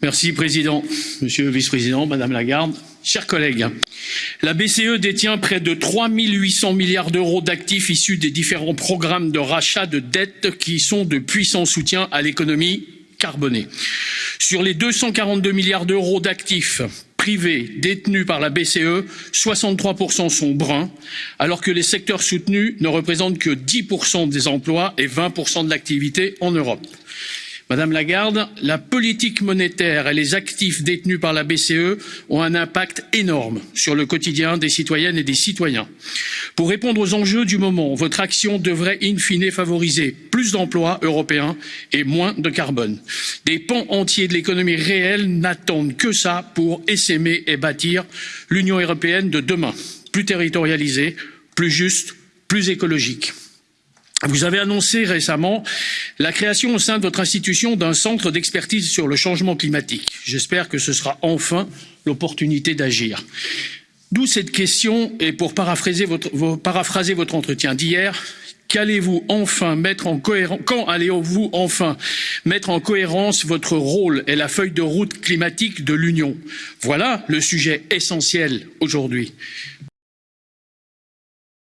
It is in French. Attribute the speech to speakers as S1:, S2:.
S1: Merci, Président, Monsieur le Vice-président, Madame Lagarde, chers collègues. La BCE détient près de 3 800 milliards d'euros d'actifs issus des différents programmes de rachat de dettes qui sont de puissants soutiens à l'économie carbonée. Sur les 242 milliards d'euros d'actifs privés détenus par la BCE, 63% sont bruns, alors que les secteurs soutenus ne représentent que 10% des emplois et 20% de l'activité en Europe. Madame Lagarde, la politique monétaire et les actifs détenus par la BCE ont un impact énorme sur le quotidien des citoyennes et des citoyens. Pour répondre aux enjeux du moment, votre action devrait in fine favoriser plus d'emplois européens et moins de carbone. Des pans entiers de l'économie réelle n'attendent que ça pour essaimer et bâtir l'Union européenne de demain, plus territorialisée, plus juste, plus écologique. Vous avez annoncé récemment la création au sein de votre institution d'un centre d'expertise sur le changement climatique. J'espère que ce sera enfin l'opportunité d'agir. D'où cette question et pour paraphraser votre, entretien d'hier, cohérence, quand allez-vous enfin mettre en cohérence votre rôle et la feuille de route climatique de l'Union? Voilà le sujet essentiel aujourd'hui.